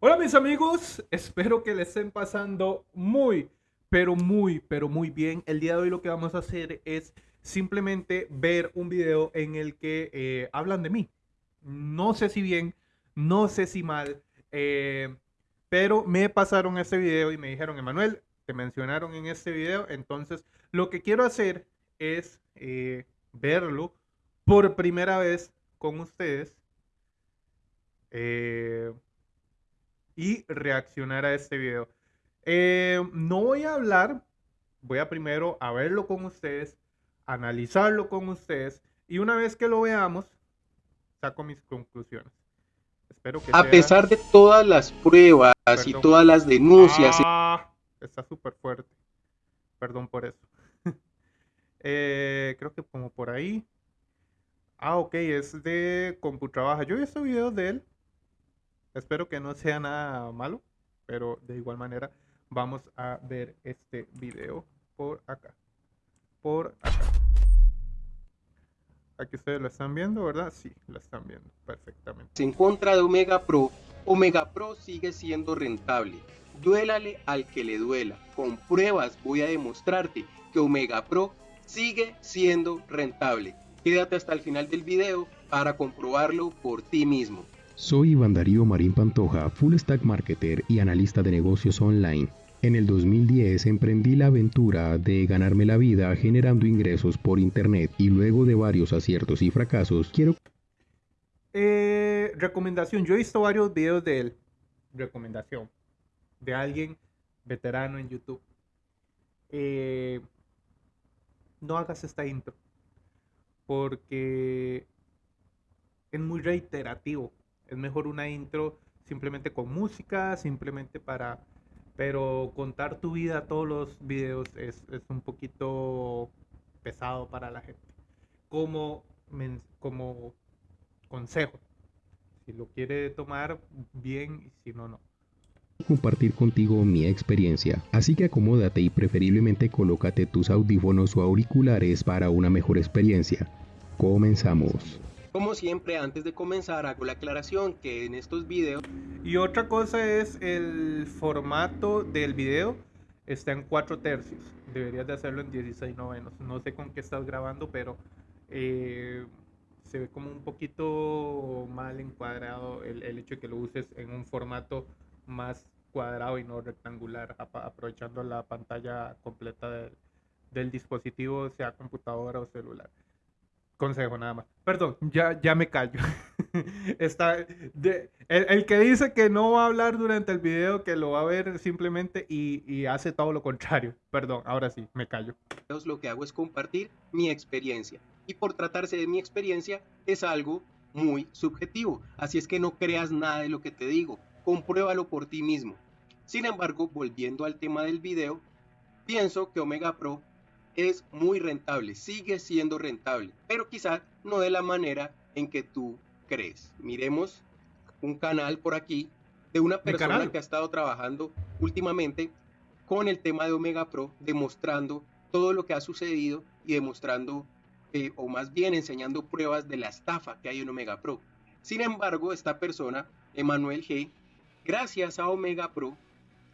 Hola mis amigos, espero que les estén pasando muy, pero muy, pero muy bien. El día de hoy lo que vamos a hacer es simplemente ver un video en el que eh, hablan de mí. No sé si bien, no sé si mal, eh, pero me pasaron este video y me dijeron, Emanuel, te mencionaron en este video, entonces lo que quiero hacer es eh, verlo por primera vez con ustedes y reaccionar a este video. Eh, no voy a hablar, voy a primero a verlo con ustedes, analizarlo con ustedes y una vez que lo veamos, saco mis conclusiones. Espero que a pesar de todas las pruebas y todas las denuncias. Ah, está súper fuerte. Perdón por eso. Eh, creo que como por ahí. Ah, ok, es de CompuTrabaja. Yo he visto videos de él Espero que no sea nada malo, pero de igual manera vamos a ver este video por acá. Por acá. Aquí ustedes lo están viendo, ¿verdad? Sí, lo están viendo perfectamente. En contra de Omega Pro, Omega Pro sigue siendo rentable. Duélale al que le duela. Con pruebas voy a demostrarte que Omega Pro sigue siendo rentable. Quédate hasta el final del video para comprobarlo por ti mismo. Soy Iván Darío Marín Pantoja, full stack marketer y analista de negocios online. En el 2010 emprendí la aventura de ganarme la vida generando ingresos por internet y luego de varios aciertos y fracasos quiero... Eh, recomendación, yo he visto varios videos de él. Recomendación. De alguien veterano en YouTube. Eh, no hagas esta intro. Porque es muy reiterativo es mejor una intro simplemente con música, simplemente para... Pero contar tu vida todos los videos es, un poquito pesado para la gente. Como, como consejo. Si lo quiere tomar bien y si no, no compartir contigo mi experiencia, así que acomódate y preferiblemente colócate tus audífonos o auriculares para una mejor experiencia. Comenzamos. Como siempre, antes de comenzar, hago la aclaración que en estos videos... Y otra cosa es el formato del video. Está en 4 tercios. Deberías de hacerlo en 16 novenos. No sé con qué estás grabando, pero eh, se ve como un poquito mal encuadrado el, hecho de que lo uses en un formato más cuadrado y no rectangular, aprovechando la pantalla completa del dispositivo, sea computadora o celular. Consejo nada más. Perdón, ya, ya me callo. Está de, el, que dice que no va a hablar durante el video, que lo va a ver simplemente y, hace todo lo contrario. Perdón, ahora sí, me callo. Lo que hago es compartir mi experiencia. Y por tratarse de mi experiencia, es algo muy subjetivo. Así es que no creas nada de lo que te digo. Compruébalo por ti mismo. Sin embargo, volviendo al tema del video, pienso que Omega Pro es muy rentable, sigue siendo rentable, pero quizás no de la manera en que tú crees. Miremos un canal por aquí de una persona que ha estado trabajando últimamente con el tema de Omega Pro, demostrando todo lo que ha sucedido y demostrando, eh, o más bien enseñando pruebas de la estafa que hay en Omega Pro. Sin embargo, esta persona, Emanuel G., gracias a Omega Pro,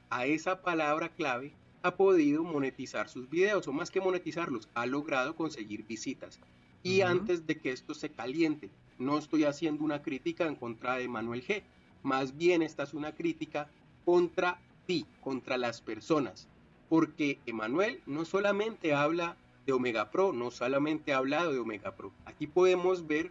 a esa palabra clave, ha podido monetizar sus videos, o más que monetizarlos, ha logrado conseguir visitas. Y antes de que esto se caliente, no estoy haciendo una crítica en contra de Manuel G. Más bien esta es una crítica contra ti, contra las personas. Porque Emanuel no solamente habla de Omega Pro, no solamente ha hablado de Omega Pro. Aquí podemos ver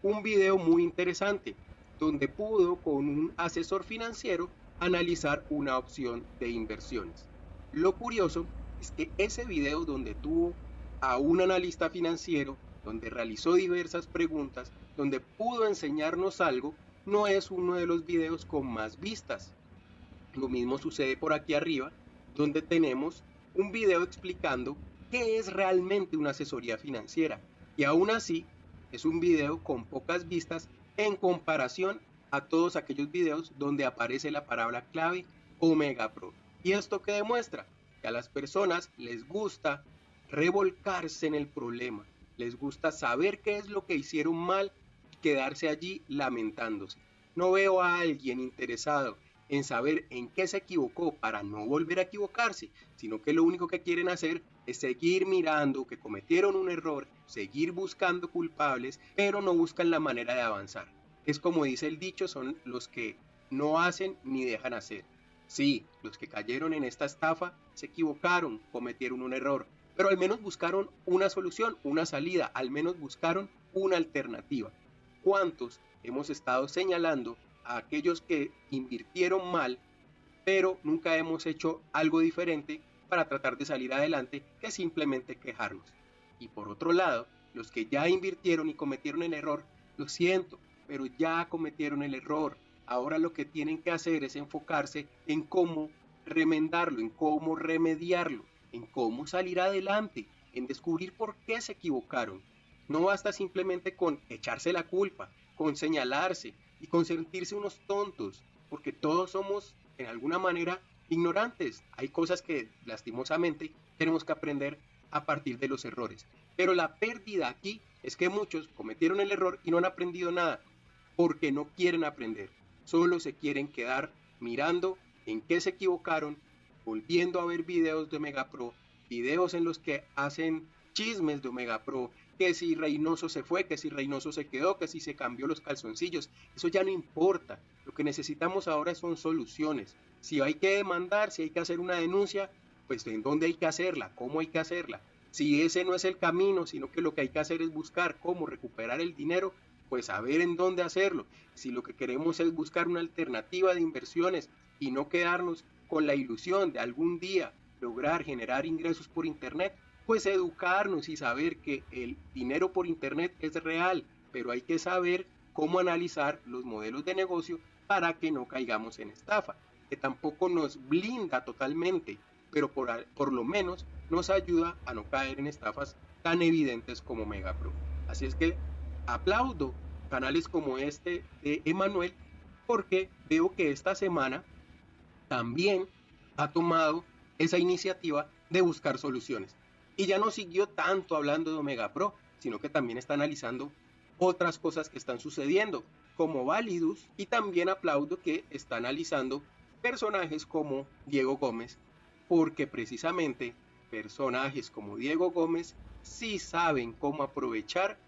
un video muy interesante donde pudo con un asesor financiero analizar una opción de inversiones. Lo curioso es que ese video donde tuvo a un analista financiero, donde realizó diversas preguntas, donde pudo enseñarnos algo, no es uno de los videos con más vistas. Lo mismo sucede por aquí arriba, donde tenemos un video explicando qué es realmente una asesoría financiera. Y aún así, es un video con pocas vistas en comparación a todos aquellos videos donde aparece la palabra clave Omega Pro. ¿Y esto qué demuestra? Que a las personas les gusta revolcarse en el problema, les gusta saber qué es lo que hicieron mal y quedarse allí lamentándose. no veo a alguien interesado en saber en qué se equivocó para no volver a equivocarse, sino que lo único que quieren hacer es seguir mirando que cometieron un error, seguir buscando culpables, pero no buscan la manera de avanzar. Es como dice el dicho, son los que no hacen ni dejan hacer. Sí, los que cayeron en esta estafa se equivocaron, cometieron un error, pero al menos buscaron una solución, una salida, al menos buscaron una alternativa. ¿Cuántos hemos estado señalando a aquellos que invirtieron mal, pero nunca hemos hecho algo diferente para tratar de salir adelante que simplemente quejarnos? Y por otro lado, los que ya invirtieron y cometieron el error, lo siento, pero ya cometieron el error. Ahora lo que tienen que hacer es enfocarse en cómo remendarlo, en cómo remediarlo, en cómo salir adelante, en descubrir por qué se equivocaron. No basta simplemente con echarse la culpa, con señalarse y con sentirse unos tontos, porque todos somos en alguna manera ignorantes. Hay cosas que lastimosamente tenemos que aprender a partir de los errores. Pero la pérdida aquí es que muchos cometieron el error y no han aprendido nada, porque no quieren aprender. Solo se quieren quedar mirando en qué se equivocaron, volviendo a ver videos de Omega Pro, videos en los que hacen chismes de Omega Pro, que si Reynoso se fue, que si Reynoso se quedó, que si se cambió los calzoncillos, eso ya no importa. Lo que necesitamos ahora son soluciones. Si hay que demandar, si hay que hacer una denuncia, pues en dónde hay que hacerla, cómo hay que hacerla. Si ese no es el camino, sino que lo que hay que hacer es buscar cómo recuperar el dinero, pues saber en dónde hacerlo. Si lo que queremos es buscar una alternativa de inversiones y no quedarnos con la ilusión de algún día lograr generar ingresos por Internet, pues educarnos y saber que el dinero por Internet es real, pero hay que saber cómo analizar los modelos de negocio para que no caigamos en estafa, que tampoco nos blinda totalmente, pero por, por lo menos nos ayuda a no caer en estafas tan evidentes como Megapro. Así es que aplaudo canales como este de Emanuel porque veo que esta semana también ha tomado esa iniciativa de buscar soluciones. Y ya no siguió tanto hablando de Omega Pro, sino que también está analizando otras cosas que están sucediendo, como Validus, y también aplaudo que está analizando personajes como Diego Gómez, porque precisamente personajes como Diego Gómez sí saben cómo aprovechar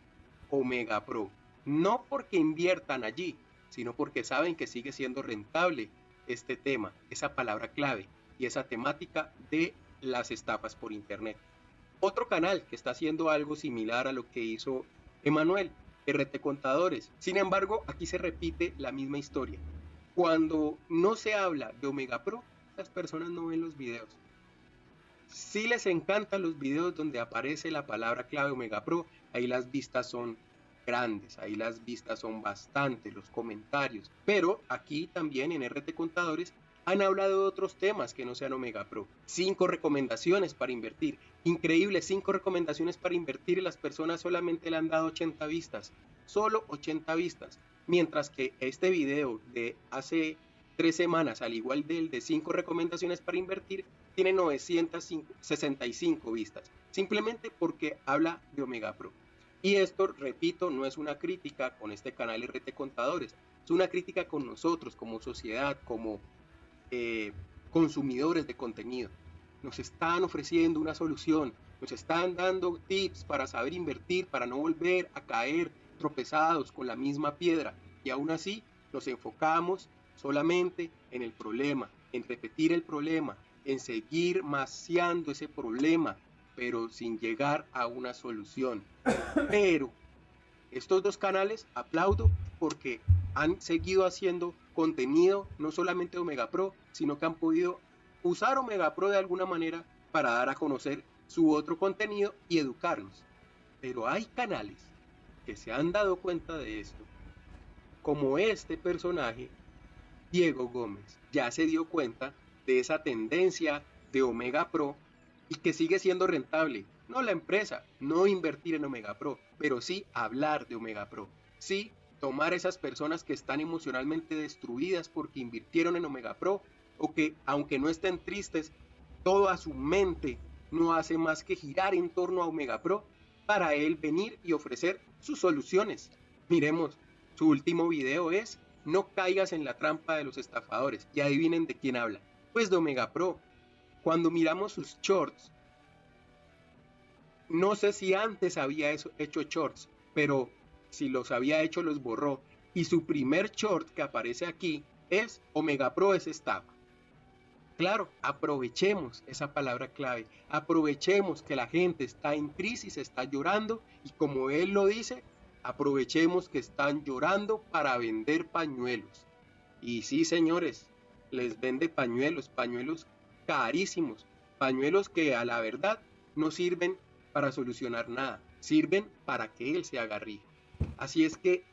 Omega Pro. No porque inviertan allí, sino porque saben que sigue siendo rentable este tema, esa palabra clave y esa temática de las estafas por Internet. Otro canal que está haciendo algo similar a lo que hizo Emanuel, RT Contadores. Sin embargo, aquí se repite la misma historia. Cuando no se habla de Omega Pro, las personas no ven los videos. Si les encantan los videos donde aparece la palabra clave Omega Pro, ahí las vistas son grandes, ahí las vistas son bastante, los comentarios. Pero aquí también en RT Contadores han hablado de otros temas que no sean Omega Pro. Cinco recomendaciones para invertir. Increíble, cinco recomendaciones para invertir y las personas solamente le han dado 80 vistas. Solo 80 vistas. Mientras que este video de hace tres semanas, al igual del de cinco recomendaciones para invertir, tiene 965 vistas. Simplemente porque habla de Omega Pro. Y esto, repito, no es una crítica con este canal RT Contadores, es una crítica con nosotros como sociedad, como eh, consumidores de contenido. Nos están ofreciendo una solución, nos están dando tips para saber invertir, para no volver a caer tropezados con la misma piedra. Y aún así nos enfocamos solamente en el problema, en repetir el problema, en seguir maciando ese problema, pero sin llegar a una solución. Pero estos dos canales aplaudo porque han seguido haciendo contenido, no solamente Omega Pro, sino que han podido usar Omega Pro de alguna manera para dar a conocer su otro contenido y educarnos. Pero hay canales que se han dado cuenta de esto, como este personaje, Diego Gómez, ya se dio cuenta de esa tendencia de Omega Pro y que sigue siendo rentable. No la empresa, no invertir en Omega Pro, pero sí hablar de Omega Pro. Sí tomar esas personas que están emocionalmente destruidas porque invirtieron en Omega Pro o que aunque no estén tristes, toda su mente no hace más que girar en torno a Omega Pro para él venir y ofrecer sus soluciones. Miremos, su último video es no caigas en la trampa de los estafadores. Y adivinen de quién habla. Pues de Omega Pro. Cuando miramos sus shorts, no sé si antes había hecho shorts, pero si los había hecho los borró. Y su primer short que aparece aquí es Omega Pro es. Claro, aprovechemos esa palabra clave, aprovechemos que la gente está en crisis, está llorando y como él lo dice, aprovechemos que están llorando para vender pañuelos. Y sí, señores, les vende pañuelos, pañuelos carísimos, pañuelos que a la verdad no sirven para solucionar nada, sirven para que él se haga rico. Así es que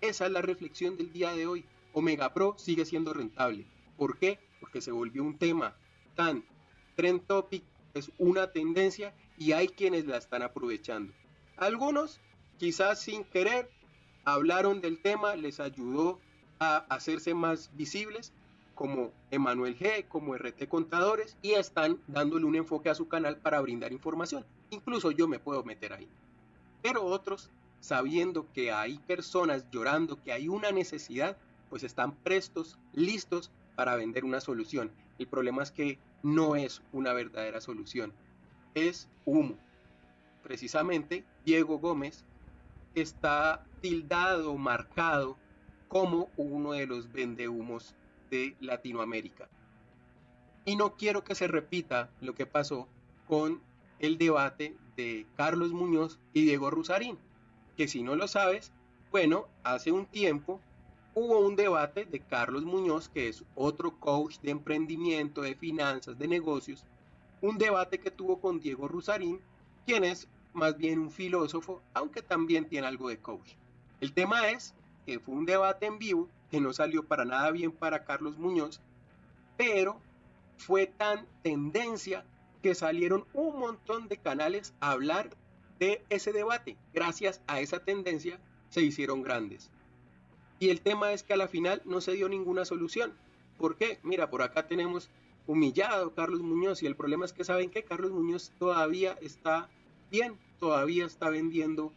esa es la reflexión del día de hoy. Omega Pro sigue siendo rentable. ¿Por qué? Porque se volvió un tema tan trend topic, es una tendencia y hay quienes la están aprovechando. Algunos, quizás sin querer, hablaron del tema, les ayudó a hacerse más visibles, como Emanuel G, como RT Contadores, y están dándole un enfoque a su canal para brindar información. Incluso yo me puedo meter ahí. Pero otros, sabiendo que hay personas llorando, que hay una necesidad, pues están prestos, listos para vender una solución. El problema es que no es una verdadera solución, es humo. Precisamente, Diego Gómez está tildado, marcado como uno de los vendehumos de Latinoamérica. Y no quiero que se repita lo que pasó con el debate de Carlos Muñoz y Diego Rusarín, que si no lo sabes, bueno, hace un tiempo hubo un debate de Carlos Muñoz, que es otro coach de emprendimiento, de finanzas, de negocios, un debate que tuvo con Diego Rusarín, quien es más bien un filósofo, aunque también tiene algo de coach. El tema es que fue un debate en vivo que no salió para nada bien para Carlos Muñoz, pero fue tan tendencia que salieron un montón de canales a hablar de ese debate. Gracias a esa tendencia se hicieron grandes. Y el tema es que a la final no se dio ninguna solución. ¿Por qué? Mira, por acá tenemos humillado Carlos Muñoz y el problema es que saben que Carlos Muñoz todavía está bien, todavía está vendiendo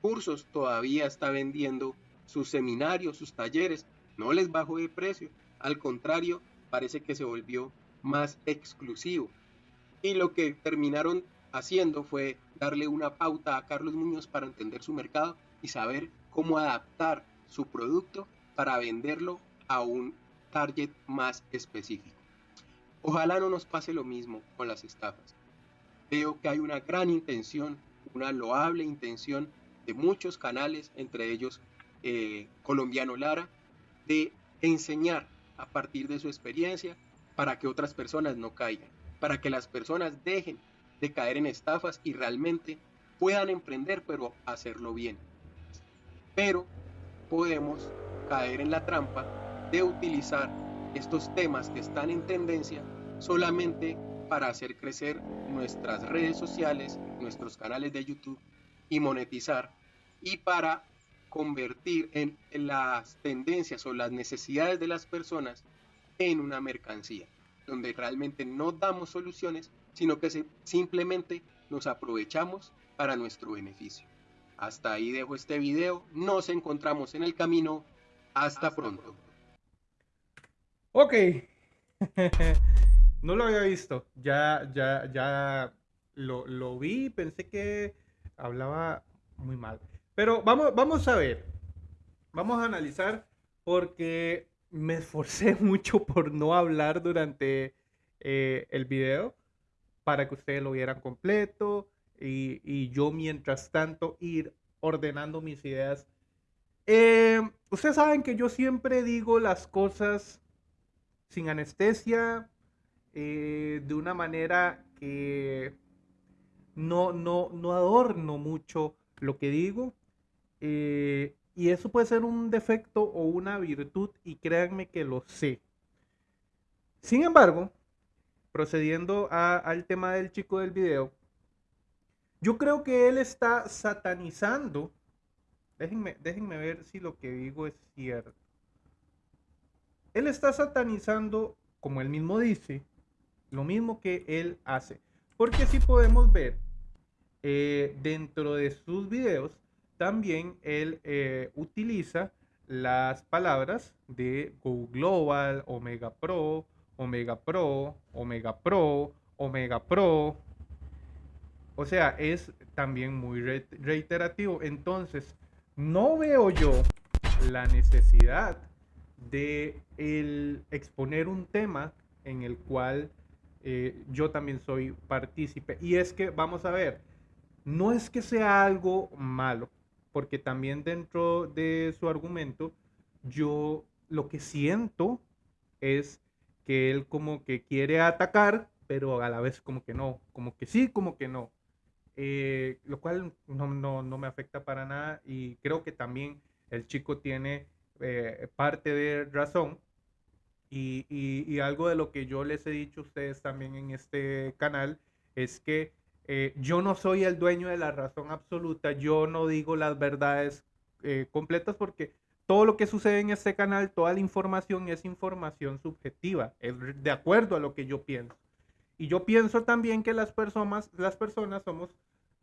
cursos, todavía está vendiendo sus seminarios, sus talleres, no les bajó de precio, al contrario, parece que se volvió más exclusivo. Y lo que terminaron haciendo fue darle una pauta a Carlos Muñoz para entender su mercado y saber cómo adaptar su producto para venderlo a un target más específico. Ojalá no nos pase lo mismo con las estafas. Veo que hay una gran intención, una loable intención de muchos canales, entre ellos eh, Colombiano Lara, de enseñar a partir de su experiencia para que otras personas no caigan, para que las personas dejen de caer en estafas y realmente puedan emprender, pero hacerlo bien. Pero podemos caer en la trampa de utilizar estos temas que están en tendencia solamente para hacer crecer nuestras redes sociales, nuestros canales de YouTube y monetizar y para convertir en las tendencias o las necesidades de las personas en una mercancía, donde realmente no damos soluciones, sino que simplemente nos aprovechamos para nuestro beneficio. Hasta ahí dejo este video, nos encontramos en el camino, hasta, pronto. Ok, no lo había visto, ya, ya, ya lo, lo vi, pensé que hablaba muy mal. Pero vamos, vamos a ver, vamos a analizar porque me esforcé mucho por no hablar durante eh, el video para que ustedes lo vieran completo y, yo mientras tanto ir ordenando mis ideas. Eh, ustedes saben que yo siempre digo las cosas sin anestesia, eh, de una manera que no, no, no adorno mucho lo que digo. Eh, y eso puede ser un defecto o una virtud y créanme que lo sé. Sin embargo, procediendo al tema del chico del video, yo creo que él está satanizando. Déjenme, déjenme ver si lo que digo es cierto. Él está satanizando, como él mismo dice, lo mismo que él hace. Porque si podemos ver eh, dentro de sus videos, también él eh, utiliza las palabras de Go Global, Omega Pro, Omega Pro, Omega Pro, Omega Pro. O sea, es también muy reiterativo. Entonces, no veo yo la necesidad de el exponer un tema en el cual eh, yo también soy partícipe. Y es que, vamos a ver, no es que sea algo malo, porque también dentro de su argumento, yo lo que siento es que él como que quiere atacar, pero a la vez como que no, como que sí, como que no. Eh, lo cual no, no, no, me afecta para nada y creo que también el chico tiene eh, parte de razón y, y, algo de lo que yo les he dicho a ustedes también en este canal es que eh, yo no soy el dueño de la razón absoluta, yo no digo las verdades completas porque todo lo que sucede en este canal, toda la información es información subjetiva, es de acuerdo a lo que yo pienso. Y yo pienso también que las personas, las personas somos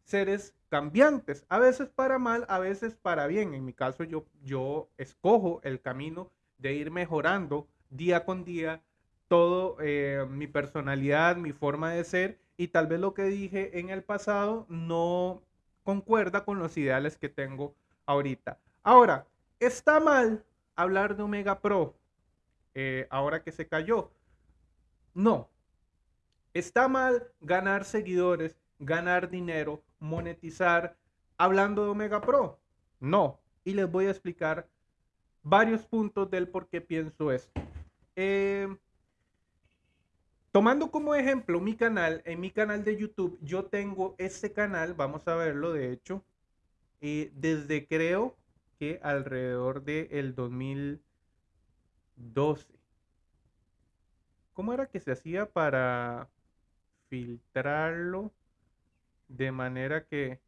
seres cambiantes, a veces para mal, a veces para bien. En mi caso, yo, yo escojo el camino de ir mejorando día con día todo eh, mi personalidad, mi forma de ser y tal vez lo que dije en el pasado no concuerda con los ideales que tengo ahorita. Ahora, está mal hablar de Omega Pro eh, ahora que se cayó. No, Está mal ganar seguidores, ganar dinero, monetizar hablando de Omega Pro. No. Y les voy a explicar varios puntos del por qué pienso esto. Eh, tomando como ejemplo mi canal, en mi canal de YouTube, yo tengo este canal, vamos a verlo de hecho, eh, desde creo que alrededor del el 2012. ¿Cómo era que se hacía para filtrarlo de manera que,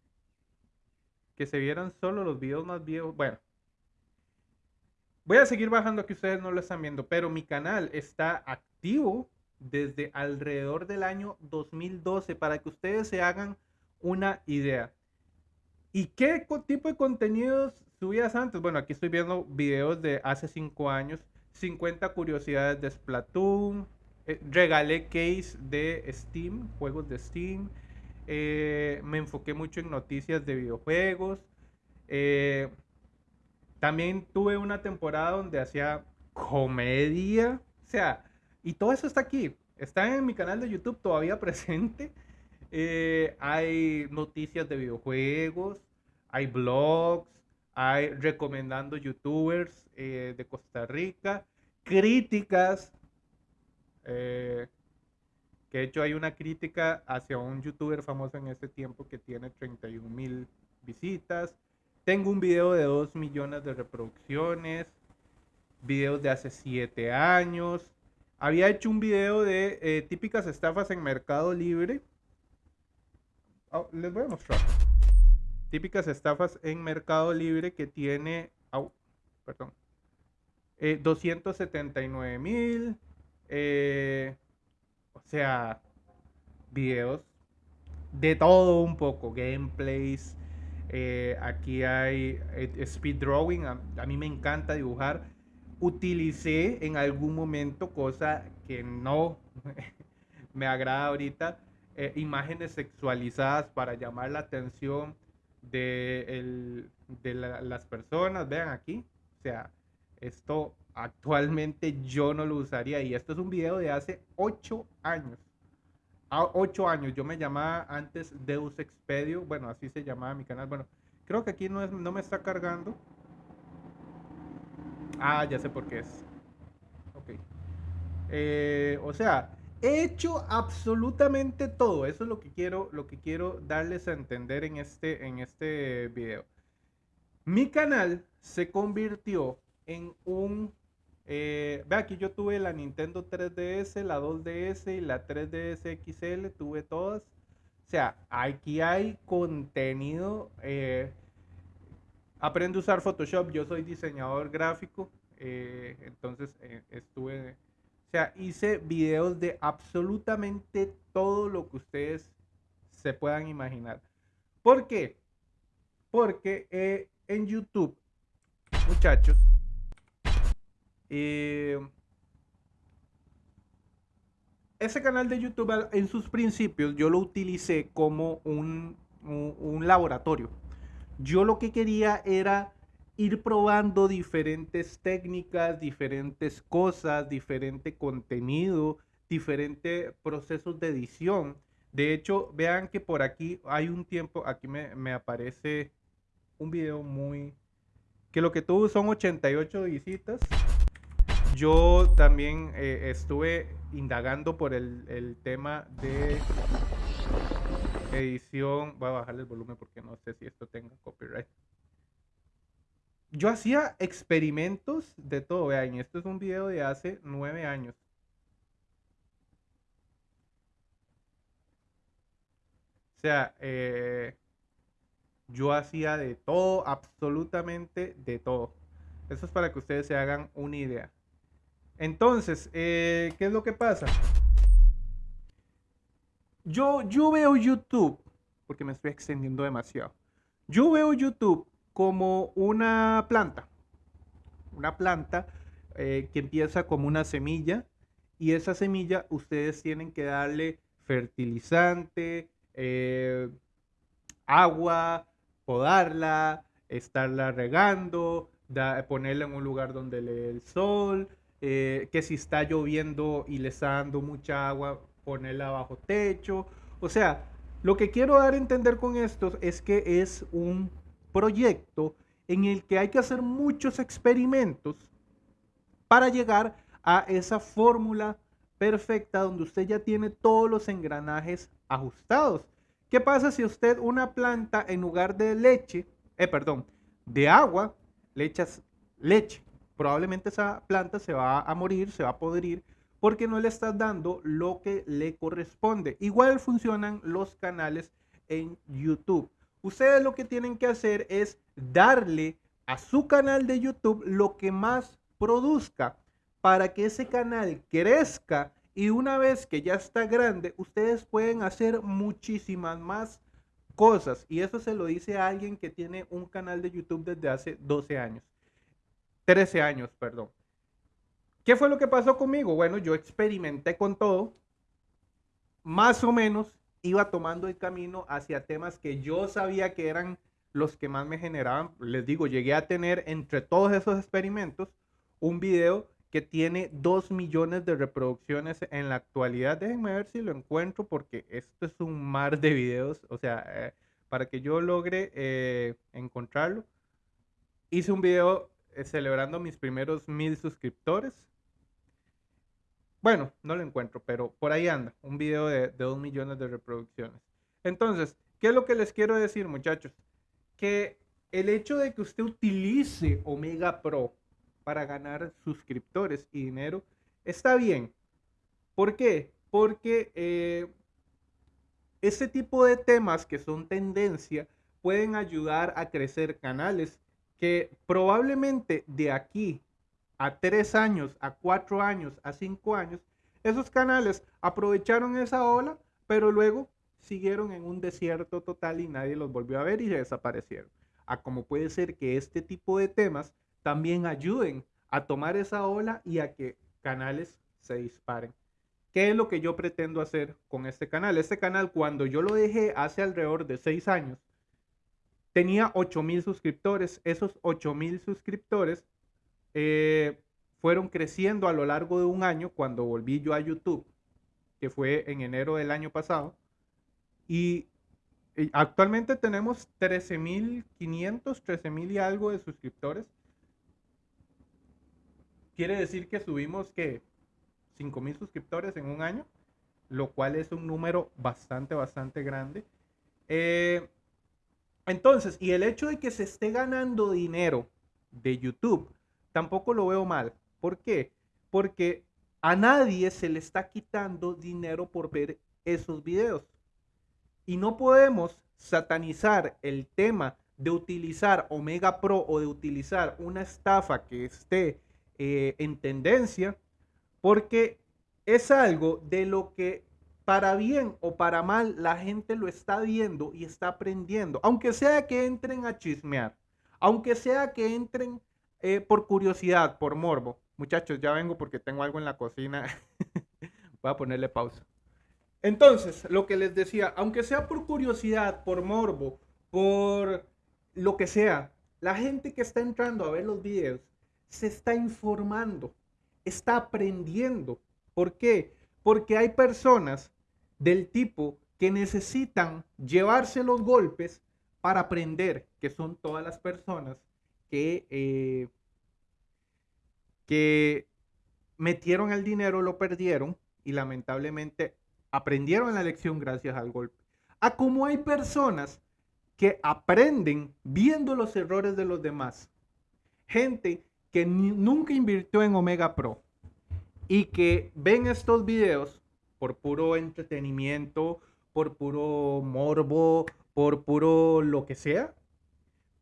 que se vieran solo los videos más viejos. Bueno, voy a seguir bajando que ustedes no lo están viendo, pero mi canal está activo desde alrededor del año 2012 para que ustedes se hagan una idea. ¿Y qué tipo de contenidos subías antes? Bueno, aquí estoy viendo videos de hace 5 años. 50 curiosidades de Splatoon, eh, regalé case de Steam, juegos de Steam. Eh, me enfoqué mucho en noticias de videojuegos. Eh, también tuve una temporada donde hacía comedia. O sea, y todo eso está aquí. Está en mi canal de YouTube todavía presente. hay noticias de videojuegos, hay blogs, hay recomendando youtubers de Costa Rica, críticas eh, que de hecho hay una crítica hacia un youtuber famoso en este tiempo que tiene 31 mil visitas. Tengo un video de 2 millones de reproducciones, videos de hace 7 años. Había hecho un video de eh, típicas estafas en Mercado Libre. Oh, les voy a mostrar. Típicas estafas en Mercado Libre que tiene, oh, perdón, 279 eh, mil, eh, o sea, videos de todo un poco, gameplays. Eh, aquí hay speed drawing. A, mí me encanta dibujar. Utilicé en algún momento, cosa que no me agrada ahorita, imágenes sexualizadas para llamar la atención de, de las personas. Vean aquí. O sea, esto actualmente yo no lo usaría. Y esto es un video de hace 8 años. A 8 años. Yo me llamaba antes Deus Expedio. Bueno, así se llamaba mi canal. Bueno, creo que aquí no, es, no me está cargando. Ah, ya sé por qué es. Ok. Eh, o sea, he hecho absolutamente todo. Eso es lo que quiero, lo que quiero darles a entender en este, en este video. Mi canal se convirtió en un eh, ve aquí yo tuve la Nintendo 3DS, la 2DS y la 3DS XL, tuve todas. O sea, aquí hay contenido. Eh, aprende a usar Photoshop, yo soy diseñador gráfico, eh, entonces estuve, o sea, hice videos de absolutamente todo lo que ustedes se puedan imaginar. ¿Por qué? Porque en YouTube, muchachos, Eh, ese canal de YouTube en sus principios yo lo utilicé como un, laboratorio. Yo lo que quería era ir probando diferentes técnicas, diferentes cosas, diferente contenido, diferentes procesos de edición. De hecho, vean que por aquí hay un tiempo, aquí me, me aparece un video muy... que lo que tuvo son 88 visitas. Yo también eh, estuve indagando por el, tema de edición. Voy a bajarle el volumen porque no sé si esto tenga copyright. Yo hacía experimentos de todo. Vean, esto es un video de hace nueve años. O sea, eh, yo hacía de todo, absolutamente de todo. Eso es para que ustedes se hagan una idea. Entonces, eh, ¿qué es lo que pasa? Yo, yo veo YouTube, porque me estoy extendiendo demasiado. Yo veo YouTube como una planta. Una planta eh, que empieza como una semilla y esa semilla ustedes tienen que darle fertilizante, eh, agua, podarla, estarla regando, ponerla en un lugar donde le dé el sol, eh, que si está lloviendo y le está dando mucha agua, ponerla bajo techo. O sea, lo que quiero dar a entender con esto es que es un proyecto en el que hay que hacer muchos experimentos para llegar a esa fórmula perfecta donde usted ya tiene todos los engranajes ajustados. ¿Qué pasa si usted una planta en lugar de leche, eh, perdón, de agua, le echas leche? probablemente esa planta se va a morir, se va a podrir, porque no le estás dando lo que le corresponde. Igual funcionan los canales en YouTube. Ustedes lo que tienen que hacer es darle a su canal de YouTube lo que más produzca para que ese canal crezca y una vez que ya está grande, ustedes pueden hacer muchísimas más cosas. Y eso se lo dice a alguien que tiene un canal de YouTube desde hace 12 años. 13 años, perdón. ¿Qué fue lo que pasó conmigo? Bueno, yo experimenté con todo. Más o menos iba tomando el camino hacia temas que yo sabía que eran los que más me generaban. Les digo, llegué a tener entre todos esos experimentos un video que tiene 2 millones de reproducciones en la actualidad. Déjenme ver si lo encuentro porque esto es un mar de videos. O sea, eh, para que yo logre eh, encontrarlo, hice un video eh, celebrando mis primeros mil suscriptores. Bueno, no lo encuentro, pero por ahí anda, un video de, dos millones de reproducciones. Entonces, ¿qué es lo que les quiero decir, muchachos? Que el hecho de que usted utilice Omega Pro para ganar suscriptores y dinero está bien. ¿Por qué? Porque eh, ese tipo de temas que son tendencia pueden ayudar a crecer canales que probablemente de aquí a tres años, a cuatro años, a cinco años, esos canales aprovecharon esa ola, pero luego siguieron en un desierto total y nadie los volvió a ver y desaparecieron. A como puede ser que este tipo de temas también ayuden a tomar esa ola y a que canales se disparen. ¿Qué es lo que yo pretendo hacer con este canal? Este canal, cuando yo lo dejé hace alrededor de seis años, tenía 8000 suscriptores. Esos 8000 suscriptores eh, fueron creciendo a lo largo de un año cuando volví yo a YouTube, que fue en enero del año pasado. Y, actualmente tenemos 13.500, 13.000 y algo de suscriptores. Quiere decir que subimos que 5.000 suscriptores en un año, lo cual es un número bastante, bastante grande. Eh, entonces, y el hecho de que se esté ganando dinero de YouTube, tampoco lo veo mal. ¿Por qué? Porque a nadie se le está quitando dinero por ver esos videos. Y no podemos satanizar el tema de utilizar Omega Pro o de utilizar una estafa que esté eh, en tendencia, porque es algo de lo que para bien o para mal, la gente lo está viendo y está aprendiendo. Aunque sea que entren a chismear, aunque sea que entren eh, por curiosidad, por morbo. Muchachos, ya vengo porque tengo algo en la cocina. Voy a ponerle pausa. Entonces, lo que les decía, aunque sea por curiosidad, por morbo, por lo que sea, la gente que está entrando a ver los videos se está informando, está aprendiendo. ¿Por qué? Porque hay personas del tipo que necesitan llevarse los golpes para aprender, que son todas las personas que, eh, que metieron el dinero, lo perdieron y lamentablemente aprendieron la lección gracias al golpe. A como hay personas que aprenden viendo los errores de los demás. Gente que nunca invirtió en Omega Pro y que ven estos videos por puro entretenimiento, por puro morbo, por puro lo que sea,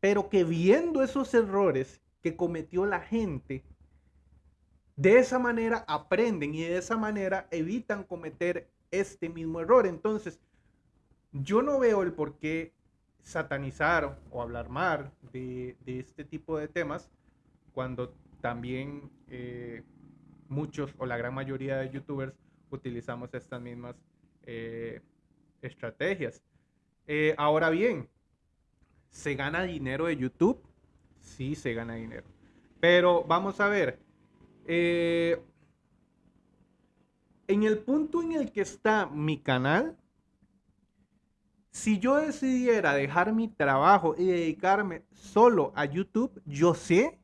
pero que viendo esos errores que cometió la gente, de esa manera aprenden y de esa manera evitan cometer este mismo error. Entonces, yo no veo el por qué satanizar o hablar mal de, este tipo de temas cuando también eh, muchos o la gran mayoría de youtubers utilizamos estas mismas eh, estrategias. Eh, ahora bien, ¿se gana dinero de YouTube? Sí, se gana dinero. Pero vamos a ver, en el punto en el que está mi canal, si yo decidiera dejar mi trabajo y dedicarme solo a YouTube, yo sé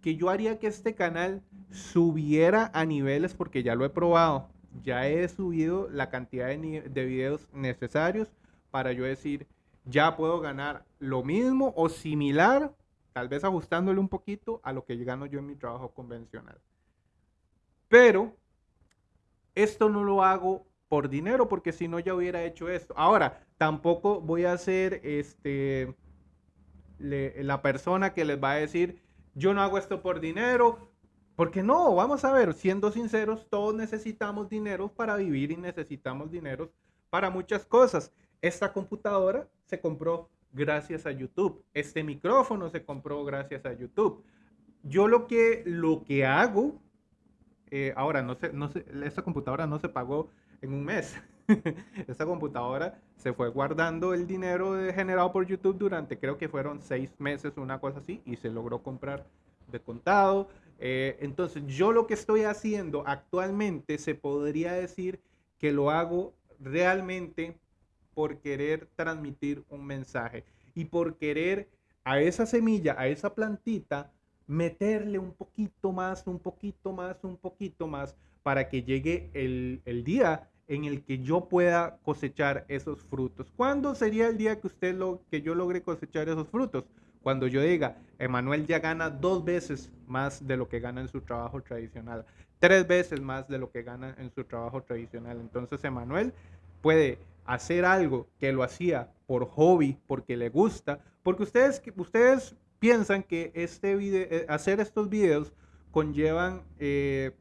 que yo haría que este canal subiera a niveles porque ya lo he probado. Ya he subido la cantidad de, de videos necesarios para yo decir, ya puedo ganar lo mismo o similar, tal vez ajustándole un poquito a lo que gano yo en mi trabajo convencional. Pero esto no lo hago por dinero, porque si no ya hubiera hecho esto. Ahora, tampoco voy a ser este, la persona que les va a decir, yo no hago esto por dinero, porque no, vamos a ver, siendo sinceros, todos necesitamos dinero para vivir y necesitamos dinero para muchas cosas. Esta computadora se compró gracias a YouTube. Este micrófono se compró gracias a YouTube. Yo lo que, lo que hago, eh, ahora no sé, no sé, esta computadora no se pagó en un mes. Esta computadora se fue guardando el dinero generado por YouTube durante creo que fueron seis meses, una cosa así, y se logró comprar de contado. Eh, entonces yo lo que estoy haciendo actualmente se podría decir que lo hago realmente por querer transmitir un mensaje y por querer a esa semilla, a esa plantita, meterle un poquito más, un poquito más, un poquito más, para que llegue el, el día en el que yo pueda cosechar esos frutos. ¿Cuándo sería el día que usted lo que yo logre cosechar esos frutos? Cuando yo diga, Emanuel ya gana dos veces más de lo que gana en su trabajo tradicional, tres veces más de lo que gana en su trabajo tradicional. Entonces, Emanuel puede hacer algo que lo hacía por hobby, porque le gusta, porque ustedes, ustedes piensan que este video, eh, hacer estos videos conllevan eh,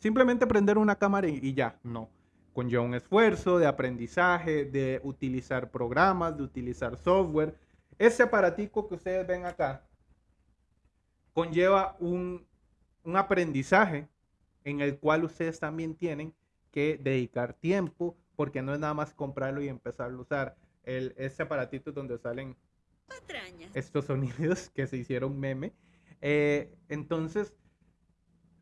simplemente prender una cámara y ya, no conlleva un esfuerzo de aprendizaje, de utilizar programas, de utilizar software. Ese aparatico que ustedes ven acá conlleva un, aprendizaje en el cual ustedes también tienen que dedicar tiempo, porque no es nada más comprarlo y empezarlo a usar. El, ese aparatito donde salen estos sonidos que se hicieron meme. Eh, entonces,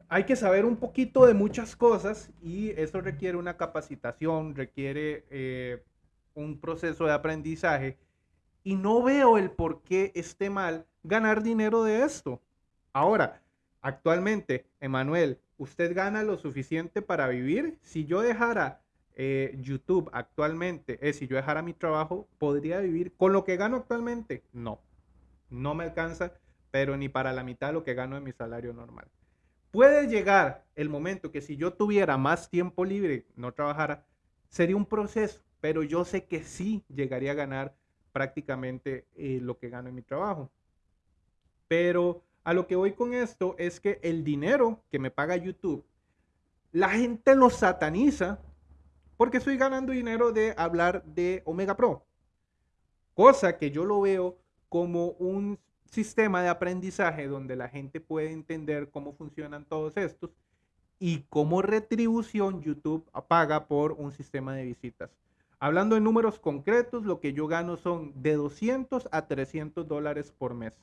hay que saber un poquito de muchas cosas y eso requiere una capacitación, requiere eh, un proceso de aprendizaje y no veo el por qué esté mal ganar dinero de esto. Ahora, actualmente, Emanuel, ¿usted gana lo suficiente para vivir? Si yo dejara eh, YouTube actualmente, eh, si yo dejara mi trabajo, ¿podría vivir con lo que gano actualmente? No, no me alcanza, pero ni para la mitad de lo que gano en mi salario normal. Puede llegar el momento que si yo tuviera más tiempo libre, no trabajara, sería un proceso, pero yo sé que sí llegaría a ganar prácticamente eh, lo que gano en mi trabajo. Pero a lo que voy con esto es que el dinero que me paga YouTube, la gente lo sataniza porque estoy ganando dinero de hablar de Omega Pro. Cosa que yo lo veo como un sistema de aprendizaje donde la gente puede entender cómo funcionan todos estos y como retribución YouTube paga por un sistema de visitas. Hablando en números concretos, lo que yo gano son de 200 a 300 dólares por mes.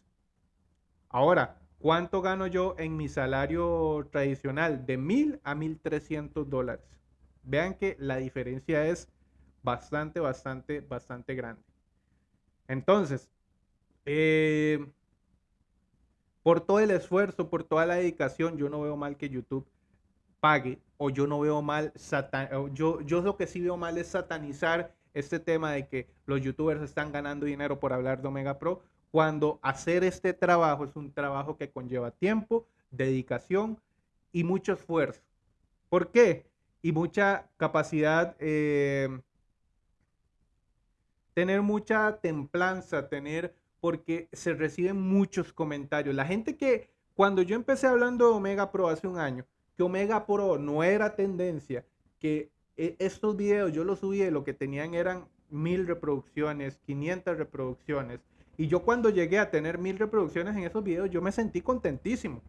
Ahora, ¿cuánto gano yo en mi salario tradicional? De 1000 a 1300 dólares. Vean que la diferencia es bastante, bastante, bastante grande. Entonces, eh, por todo el esfuerzo, por toda la dedicación, yo no veo mal que YouTube pague o yo no veo mal, yo, yo lo que sí veo mal es satanizar este tema de que los youtubers están ganando dinero por hablar de Omega Pro, cuando hacer este trabajo es un trabajo que conlleva tiempo, dedicación y mucho esfuerzo. ¿Por qué? Y mucha capacidad, eh, tener mucha templanza, tener, porque se reciben muchos comentarios. La gente que, cuando yo empecé hablando de Omega Pro hace un año, que Omega Pro no era tendencia, que eh, estos videos yo los subí, lo que tenían eran mil reproducciones, 500 reproducciones. Y yo cuando llegué a tener mil reproducciones en esos videos, yo me sentí contentísimo.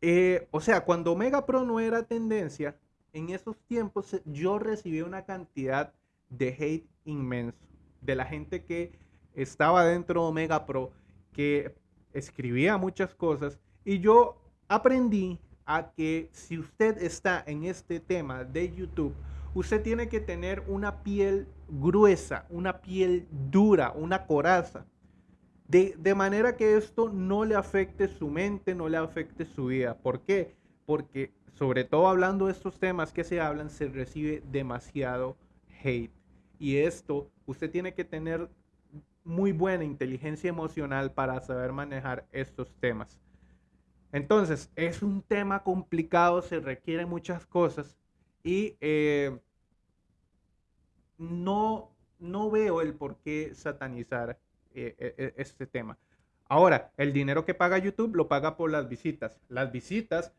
Eh, o sea, cuando Omega Pro no era tendencia, en esos tiempos yo recibí una cantidad de hate inmenso de la gente que estaba dentro de Omega Pro, que escribía muchas cosas y yo aprendí a que si usted está en este tema de YouTube, usted tiene que tener una piel gruesa, una piel dura, una coraza. De, de, manera que esto no le afecte su mente, no le afecte su vida. ¿Por qué? Porque sobre todo hablando de estos temas que se hablan, se recibe demasiado hate. Y esto, usted tiene que tener muy buena inteligencia emocional para saber manejar estos temas. Entonces, es un tema complicado, se requieren muchas cosas y eh, no, no veo el por qué satanizar eh, e, e, este tema. Ahora, el dinero que paga YouTube lo paga por las visitas. Las visitas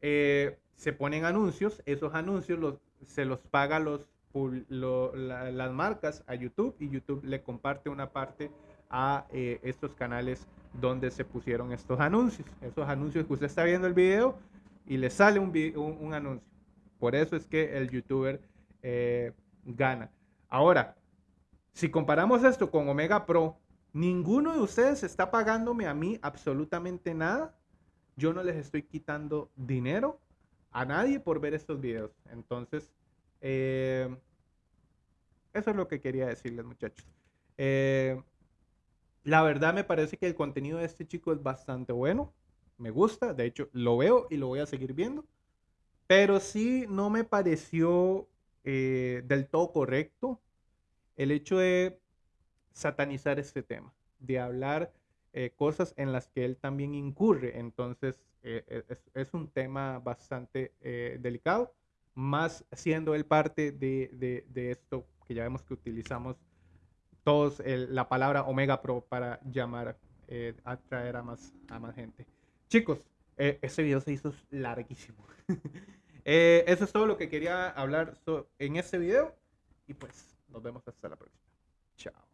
eh, se ponen anuncios, esos anuncios se los paga las marcas a YouTube y YouTube le comparte una parte a estos canales donde se pusieron estos anuncios. Esos anuncios que usted está viendo el video y le sale un, un, anuncio. Por eso es que el youtuber eh, gana. Ahora, si comparamos esto con Omega Pro, ninguno de ustedes está pagándome a mí absolutamente nada. Yo no les estoy quitando dinero a nadie por ver estos videos. Entonces, eh, eso es lo que quería decirles, muchachos. Eh, la verdad me parece que el contenido de este chico es bastante bueno. Me gusta, de hecho lo veo y lo voy a seguir viendo. Pero sí no me pareció eh, del todo correcto el hecho de satanizar este tema, de hablar eh, cosas en las que él también incurre. Entonces eh, es, un tema bastante delicado, más siendo él parte de, de esto que ya vemos que utilizamos todos la palabra Omega Pro para llamar, eh, atraer a más, a más gente. Chicos, eh, este video se hizo larguísimo. Eh, eso es todo lo que quería hablar en este video. Y pues nos vemos hasta la próxima. Chao.